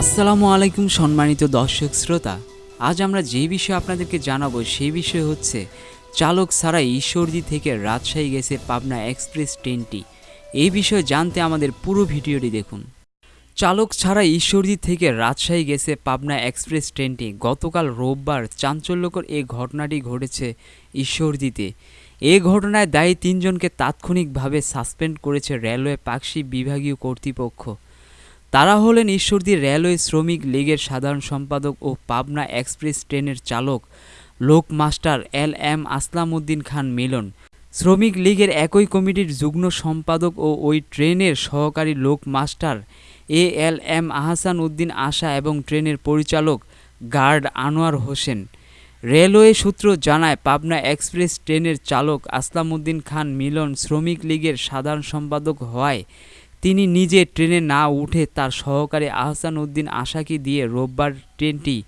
আসসালামু আলাইকুম সম্মানিত দর্শক শ্রোতা। আজ আমরা যে বিষয়ে আপনাদেরকে জানাব সেই বিষয় হচ্ছে, চালক ছাড়া ঈশ্বরদী থেকে রাজশাহী গেছে পাবনা এক্সপ্রেস ট্রেনটি। এই বিষয়ে জানতে আমাদের পুরো ভিডিওটি দেখুন। চালক ছাড়া ঈশ্বরদী থেকে রাজশাহী গেছে পাবনা এক্সপ্রেস ট্রেনটি। গতকাল রোববার চাঞ্চল্যকর এই ঘটনাটি ঘটেছে ঈশ্বরদীতে। এ ঘটনায় দায়ী তিনজনকে তাৎক্ষণিকভাবে সাসপেন্ড করেছে রেলওয়ে পাকশি বিভাগীয় কর্তৃপক্ষ। তারা হলেন ঈশ্বরদী রেলওয়ে শ্রমিক লীগের সাধারণ সম্পাদক ও পাবনা এক্সপ্রেস ট্রেনের চালক loco master L M Aslam Uddin Khan Milon. শ্রমিক লীগের একই কমিটির যুগ্ম সম্পাদক ও ওই ট্রেনের সহকারী loco master A L M Ahsan Uddin Asha এবং ট্রেনের পরিচালক গার্ড আনোয়ার হোসেন। রেলওয়ে সূত্র জানায়, পাবনা এক্সপ্রেস ট্রেনের চালক আসলাম উদ্দিন খান মিলন শ্রমিক লীগের সাধারণ সম্পাদক হওয়ায় তিনি নিজে ট্রেনে না উঠে তার সহকারী আহসান উদ্দিন আশাকে দিয়ে রোববার ট্রেনটি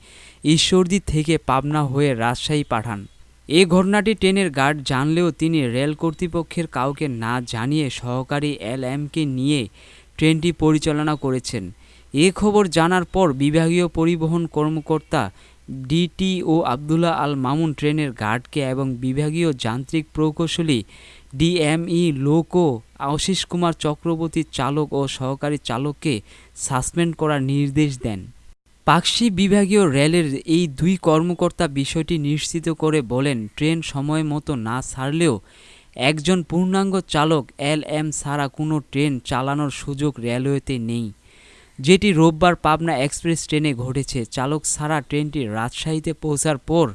ঈশ্বরদী থেকে পাবনা হয়ে রাজশাহী পাঠান। এ ঘটনাটি ট্রেনের গার্ড জানলেও তিনি রেল কর্তৃপক্ষের কাউকে না জানিয়ে সহকারী এল এমকে নিয়ে ট্রেনটি পরিচালনা করেছেন। এ খবর জানার পর বিভাগীয় পরিবহন কর্মকর্তা ডিটিও আবদুল্লাহ আল মামুন ট্রেনের গার্ডকে এবং বিভাগীয় যান্ত্রিক প্রকৌশলী ডিএমই লোকো আশিস কুমার চক্রবর্তী চালক ও সহকারী চালককে সাসপেন্ড করার নির্দেশ দেন। পাকশি বিভাগীয় রেলের এই দুই কর্মকর্তা বিষয়টি নিশ্চিত করে বলেন, ট্রেন সময় মতো না ছাড়লেও একজন পূর্ণাঙ্গ চালক এল এম ছাড়া কোনো ট্রেন চালানোর সুযোগ রেলওয়েতে নেই। যেটি রোববার পাবনা এক্সপ্রেস ট্রেনে ঘটেছে। চালক ছাড়া ট্রেনটি রাজশাহীতে পৌঁছার পর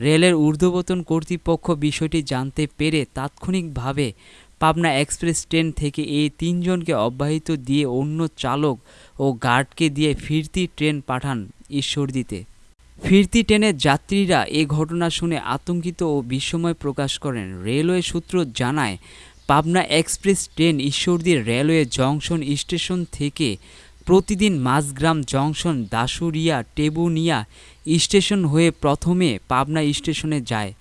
রেলের ঊর্ধ্বতন কর্তৃপক্ষ বিষয়টি জানতে পেরে তাৎক্ষণিকভাবে পাবনা এক্সপ্রেস ট্রেন থেকে এই তিনজনকে অব্যাহত দিয়ে অন্য চালক ও গার্ডকে দিয়ে ফিরতি ট্রেন পাঠান ঈশ্বরদীতে। ফিরতি ট্রেনের যাত্রীরা এ ঘটনা শুনে আতঙ্কিত ও বিস্ময় প্রকাশ করেন। রেলওয়ে সূত্র জানায়, পাবনা এক্সপ্রেস ট্রেন ঈশ্বরদীর রেলওয়ে জংশন স্টেশন থেকে প্রতিদিন মাঝগ্রাম জংশন দাসুরিয়া টেবুনিয়া স্টেশন হয়ে প্রথমে পাবনা স্টেশনে যায়।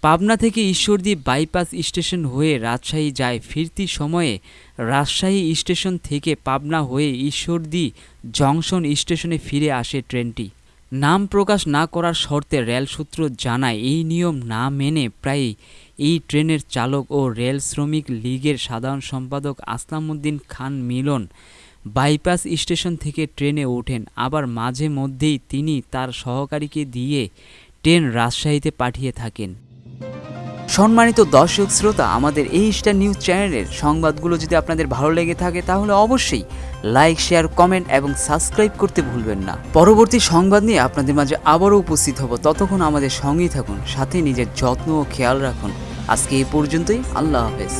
পাবনা থেকে ঈশ্বরদী বাইপাস স্টেশন হয়ে রাজশাহী যায়। ফিরতি সময়ে রাজশাহী স্টেশন থেকে পাবনা হয়ে ঈশ্বরদী জংশন স্টেশনে ফিরে আসে ট্রেনটি। নাম প্রকাশ না করার শর্তে রেল সূত্র জানায়, এই নিয়ম না মেনে প্রায় এই ট্রেনের চালক ও রেল শ্রমিক লীগের সাধারণ সম্পাদক আসলামউদ্দিন খান মিলন বাইপাস স্টেশন থেকে ট্রেনে ওঠেন। আবার মাঝে মধ্যেই তিনি তার সহকারীকে দিয়ে ট্রেন রাজশাহীতে পাঠিয়ে থাকেন। সম্মানিত দর্শক শ্রোতা, আমাদের এই স্টার নিউজ চ্যানেলের সংবাদগুলো যদি আপনাদের ভালো লেগে থাকে, তাহলে অবশ্যই লাইক, শেয়ার, কমেন্ট এবং সাবস্ক্রাইব করতে ভুলবেন না। পরবর্তী সংবাদ নিয়ে আপনাদের মাঝে আবারও উপস্থিত হব। ততক্ষণ আমাদের সঙ্গেই থাকুন, সাথে নিজের যত্ন ও খেয়াল রাখুন। আজকে এই পর্যন্তই, আল্লাহ হাফেজ।